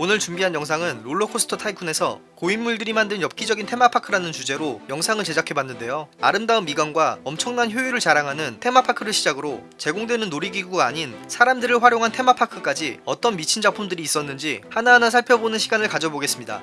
오늘 준비한 영상은 롤러코스터 타이쿤에서 고인물들이 만든 엽기적인 테마파크라는 주제로 영상을 제작해봤는데요. 아름다운 미관과 엄청난 효율을 자랑하는 테마파크를 시작으로 제공되는 놀이기구가 아닌 사람들을 활용한 테마파크까지 어떤 미친 작품들이 있었는지 하나하나 살펴보는 시간을 가져보겠습니다.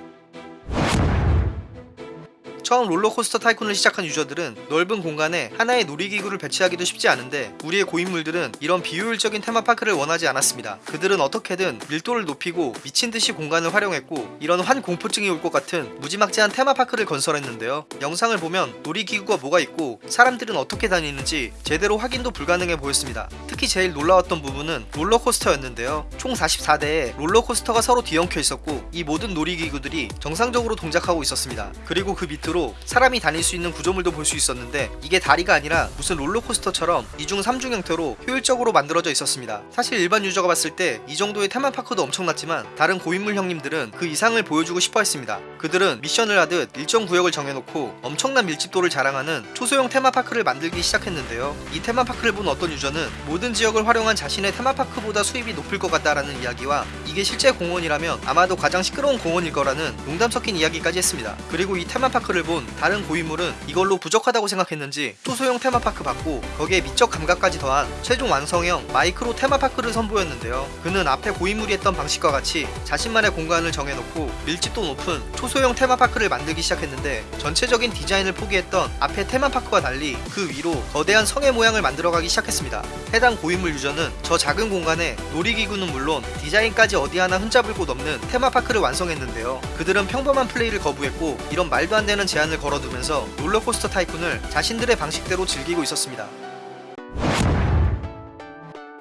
처음 롤러코스터 타이쿤을 시작한 유저들은 넓은 공간에 하나의 놀이기구를 배치하기도 쉽지 않은데 우리의 고인물들은 이런 비효율적인 테마파크를 원하지 않았습니다. 그들은 어떻게든 밀도를 높이고 미친듯이 공간을 활용했고 이런 환공포증이 올 것 같은 무지막지한 테마파크를 건설했는데요. 영상을 보면 놀이기구가 뭐가 있고 사람들은 어떻게 다니는지 제대로 확인도 불가능해 보였습니다. 특히 제일 놀라웠던 부분은 롤러코스터였는데요. 총 44대의 롤러코스터가 서로 뒤엉켜 있었고 이 모든 놀이기구들이 정상적으로 동작하고 있었습니다. 그리고 그 밑으로 사람이 다닐 수 있는 구조물도 볼 수 있었는데 이게 다리가 아니라 무슨 롤러코스터처럼 2중 3중 형태로 효율적으로 만들어져 있었습니다. 사실 일반 유저가 봤을 때 이 정도의 테마파크도 엄청났지만 다른 고인물 형님들은 그 이상을 보여주고 싶어 했습니다. 그들은 미션을 하듯 일정 구역을 정해놓고 엄청난 밀집도를 자랑하는 초소형 테마파크를 만들기 시작했는데요. 이 테마파크를 본 어떤 유저는 모든 지역을 활용한 자신의 테마파크보다 수입이 높을 것 같다라는 이야기와 이게 실제 공원이라면 아마도 가장 시끄러운 공원일 거라는 농담 섞인 이야기까지 했습니다. 그리고 이 테마파크를 본 다른 고인물은 이걸로 부족하다고 생각했는지 초소형 테마파크 받고 거기에 미적 감각까지 더한 최종 완성형 마이크로 테마파크를 선보였는데요. 그는 앞에 고인물이 했던 방식과 같이 자신만의 공간을 정해놓고 밀집도 높은 초소형 테마파크를 만들기 시작했는데 전체적인 디자인을 포기했던 앞에 테마파크와 달리 그 위로 거대한 성의 모양을 만들어가기 시작했습니다. 해당 고인물 유저는 저 작은 공간에 놀이기구는 물론 디자인까지 어디 하나 흠잡을 곳 없는 테마파크를 완성했는데요. 그들은 평범한 플레이를 거부했고 이런 말도 안 되는 제한을 걸어두면서 롤러코스터 타이쿤을 자신들의 방식대로 즐기고 있었습니다.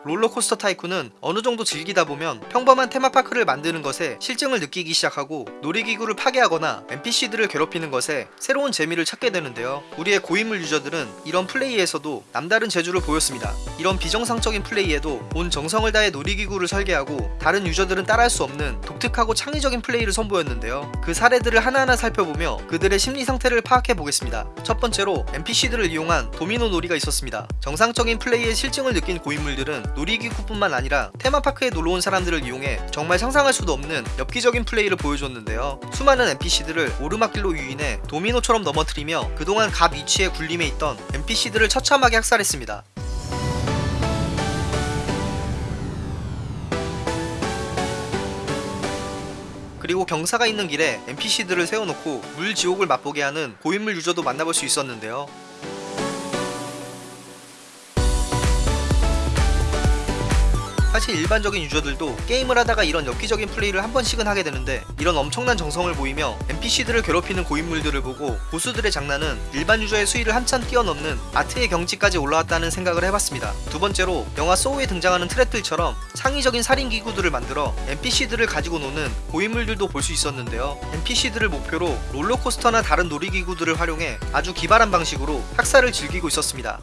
롤러코스터 타이쿤은 어느 정도 즐기다 보면 평범한 테마파크를 만드는 것에 싫증을 느끼기 시작하고 놀이기구를 파괴하거나 NPC들을 괴롭히는 것에 새로운 재미를 찾게 되는데요. 우리의 고인물 유저들은 이런 플레이에서도 남다른 재주를 보였습니다. 이런 비정상적인 플레이에도 온 정성을 다해 놀이기구를 설계하고 다른 유저들은 따라할 수 없는 독특하고 창의적인 플레이를 선보였는데요. 그 사례들을 하나하나 살펴보며 그들의 심리 상태를 파악해 보겠습니다. 첫 번째로 NPC들을 이용한 도미노 놀이가 있었습니다. 정상적인 플레이에 싫증을 느낀 고인물들은 놀이기구뿐만 아니라 테마파크에 놀러온 사람들을 이용해 정말 상상할 수도 없는 엽기적인 플레이를 보여줬는데요. 수많은 NPC들을 오르막길로 유인해 도미노처럼 넘어뜨리며 그동안 갑 위치에 군림해 있던 NPC들을 처참하게 학살했습니다. 그리고 경사가 있는 길에 NPC들을 세워놓고 물 지옥을 맛보게 하는 고인물 유저도 만나볼 수 있었는데요. 사실 일반적인 유저들도 게임을 하다가 이런 엽기적인 플레이를 한 번씩은 하게 되는데 이런 엄청난 정성을 보이며 NPC들을 괴롭히는 고인물들을 보고 고수들의 장난은 일반 유저의 수위를 한참 뛰어넘는 아트의 경지까지 올라왔다는 생각을 해봤습니다. 두 번째로 영화 소우에 등장하는 트랩들처럼 창의적인 살인 기구들을 만들어 NPC들을 가지고 노는 고인물들도 볼 수 있었는데요. NPC들을 목표로 롤러코스터나 다른 놀이기구들을 활용해 아주 기발한 방식으로 학살을 즐기고 있었습니다.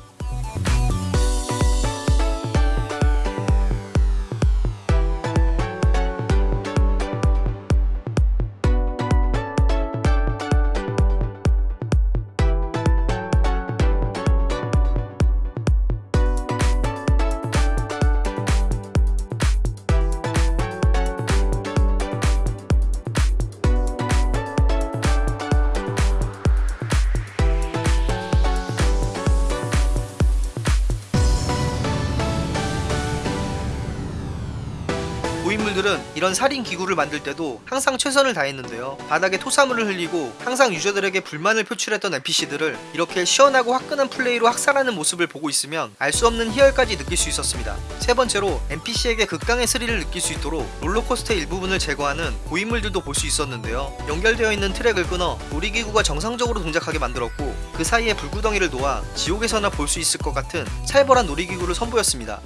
고인물들은 이런 살인 기구를 만들 때도 항상 최선을 다했는데요. 바닥에 토사물을 흘리고 항상 유저들에게 불만을 표출했던 NPC들을 이렇게 시원하고 화끈한 플레이로 학살하는 모습을 보고 있으면 알 수 없는 희열까지 느낄 수 있었습니다. 세 번째로 NPC에게 극강의 스릴을 느낄 수 있도록 롤러코스터의 일부분을 제거하는 고인물들도 볼 수 있었는데요. 연결되어 있는 트랙을 끊어 놀이기구가 정상적으로 동작하게 만들었고 그 사이에 불구덩이를 놓아 지옥에서나 볼 수 있을 것 같은 살벌한 놀이기구를 선보였습니다.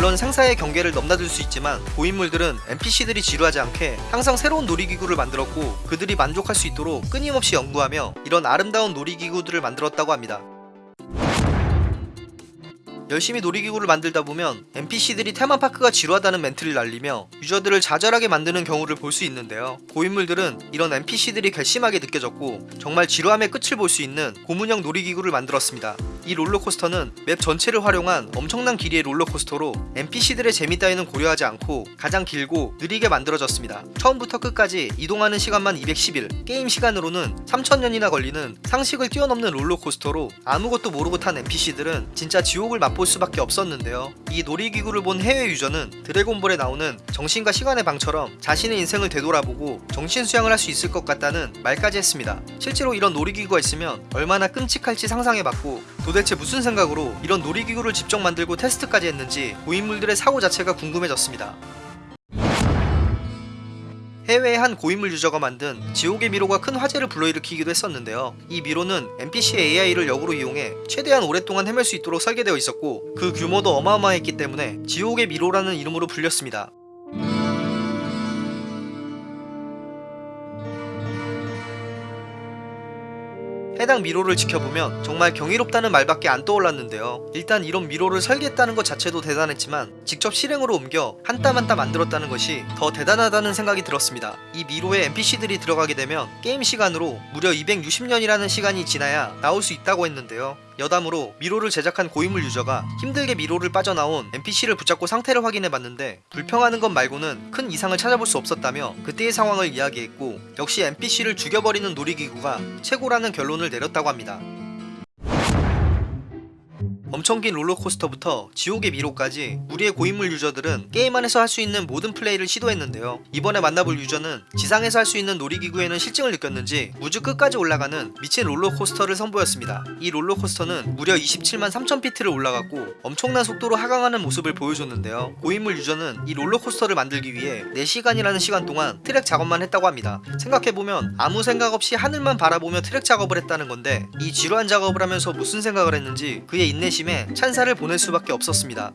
물론 상사의 경계를 넘나들 수 있지만 고인물들은 NPC들이 지루하지 않게 항상 새로운 놀이기구를 만들었고 그들이 만족할 수 있도록 끊임없이 연구하며 이런 아름다운 놀이기구들을 만들었다고 합니다. 열심히 놀이기구를 만들다 보면 NPC들이 테마파크가 지루하다는 멘트를 날리며 유저들을 좌절하게 만드는 경우를 볼 수 있는데요. 고인물들은 이런 NPC들이 괘씸하게 느껴졌고 정말 지루함의 끝을 볼 수 있는 고문형 놀이기구를 만들었습니다. 이이 롤러코스터는 맵 전체를 활용한 엄청난 길이의 롤러코스터로 NPC들의 재미 따위는 고려하지 않고 가장 길고 느리게 만들어졌습니다. 처음부터 끝까지 이동하는 시간만 210일, 게임 시간으로는 3000년이나 걸리는 상식을 뛰어넘는 롤러코스터로 아무것도 모르고 탄 NPC들은 진짜 지옥을 맛볼 수밖에 없었는데요. 이 놀이기구를 본 해외 유저는 드래곤볼에 나오는 정신과 시간의 방처럼 자신의 인생을 되돌아보고 정신 수양을 할 수 있을 것 같다는 말까지 했습니다. 실제로 이런 놀이기구가 있으면 얼마나 끔찍할지 상상해봤고 도대체 무슨 생각으로 이런 놀이기구를 직접 만들고 테스트까지 했는지 고인물들의 사고 자체가 궁금해졌습니다. 해외의 한 고인물 유저가 만든 지옥의 미로가 큰 화제를 불러일으키기도 했었는데요. 이 미로는 NPC의 AI를 역으로 이용해 최대한 오랫동안 헤맬 수 있도록 설계되어 있었고 그 규모도 어마어마했기 때문에 지옥의 미로라는 이름으로 불렸습니다. 해당 미로를 지켜보면 정말 경이롭다는 말밖에 안 떠올랐는데요. 일단 이런 미로를 설계했다는 것 자체도 대단했지만 직접 실행으로 옮겨 한 땀 한 땀 만들었다는 것이 더 대단하다는 생각이 들었습니다. 이 미로에 NPC들이 들어가게 되면 게임 시간으로 무려 260년이라는 시간이 지나야 나올 수 있다고 했는데요. 여담으로 미로를 제작한 고인물 유저가 힘들게 미로를 빠져나온 NPC를 붙잡고 상태를 확인해봤는데 불평하는 것 말고는 큰 이상을 찾아볼 수 없었다며 그때의 상황을 이야기했고 역시 NPC를 죽여버리는 놀이기구가 최고라는 결론을 내렸다고 합니다. 엄청 긴 롤러코스터부터 지옥의 미로까지 우리의 고인물 유저들은 게임 안에서 할 수 있는 모든 플레이를 시도했는데요. 이번에 만나볼 유저는 지상에서 할 수 있는 놀이기구에는 싫증을 느꼈는지 우주 끝까지 올라가는 미친 롤러코스터를 선보였습니다. 이 롤러코스터는 무려 27만 3000피트를 올라갔고 엄청난 속도로 하강하는 모습을 보여줬는데요. 고인물 유저는 이 롤러코스터를 만들기 위해 4시간이라는 시간 동안 트랙 작업만 했다고 합니다. 생각해보면 아무 생각 없이 하늘만 바라보며 트랙 작업을 했다는 건데 이 지루한 작업을 하면서 무슨 생각을 했는지 그의 인내심에 찬사를 보낼 수밖에 없었습니다.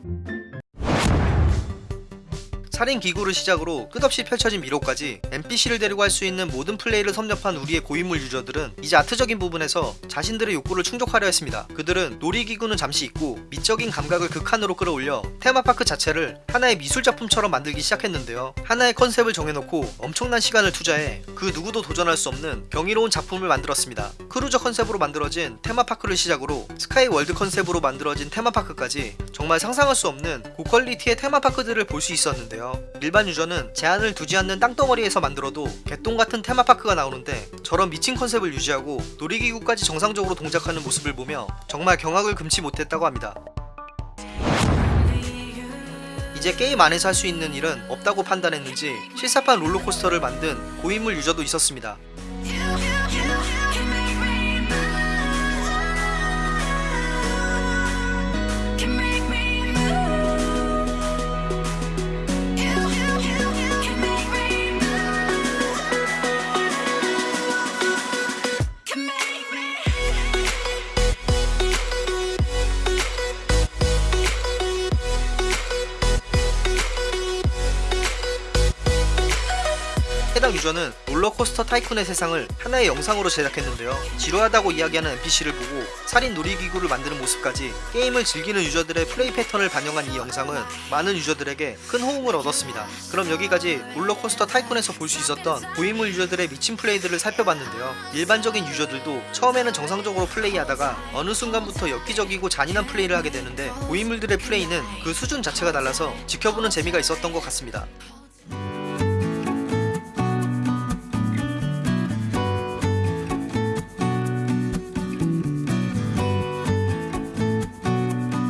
살인 기구를 시작으로 끝없이 펼쳐진 미로까지 NPC를 데리고 할 수 있는 모든 플레이를 섭렵한 우리의 고인물 유저들은 이제 아트적인 부분에서 자신들의 욕구를 충족하려 했습니다. 그들은 놀이기구는 잠시 잊고 미적인 감각을 극한으로 끌어올려 테마파크 자체를 하나의 미술작품처럼 만들기 시작했는데요. 하나의 컨셉을 정해놓고 엄청난 시간을 투자해 그 누구도 도전할 수 없는 경이로운 작품을 만들었습니다. 크루저 컨셉으로 만들어진 테마파크를 시작으로 스카이 월드 컨셉으로 만들어진 테마파크까지 정말 상상할 수 없는 고퀄리티의 테마파크들을 볼 수 있었는데요. 일반 유저는 제한을 두지 않는 땅덩어리에서 만들어도 개똥 같은 테마파크가 나오는데 저런 미친 컨셉을 유지하고 놀이기구까지 정상적으로 동작하는 모습을 보며 정말 경악을 금치 못했다고 합니다. 이제 게임 안에서 할 수 있는 일은 없다고 판단했는지 실사판 롤러코스터를 만든 고인물 유저도 있었습니다. 유저는 롤러코스터 타이쿤의 세상을 하나의 영상으로 제작했는데요. 지루하다고 이야기하는 NPC를 보고 살인 놀이기구를 만드는 모습까지 게임을 즐기는 유저들의 플레이 패턴을 반영한 이 영상은 많은 유저들에게 큰 호응을 얻었습니다. 그럼 여기까지 롤러코스터 타이쿤에서 볼 수 있었던 고인물 유저들의 미친 플레이들을 살펴봤는데요. 일반적인 유저들도 처음에는 정상적으로 플레이하다가 어느 순간부터 엽기적이고 잔인한 플레이를 하게 되는데 고인물들의 플레이는 그 수준 자체가 달라서 지켜보는 재미가 있었던 것 같습니다.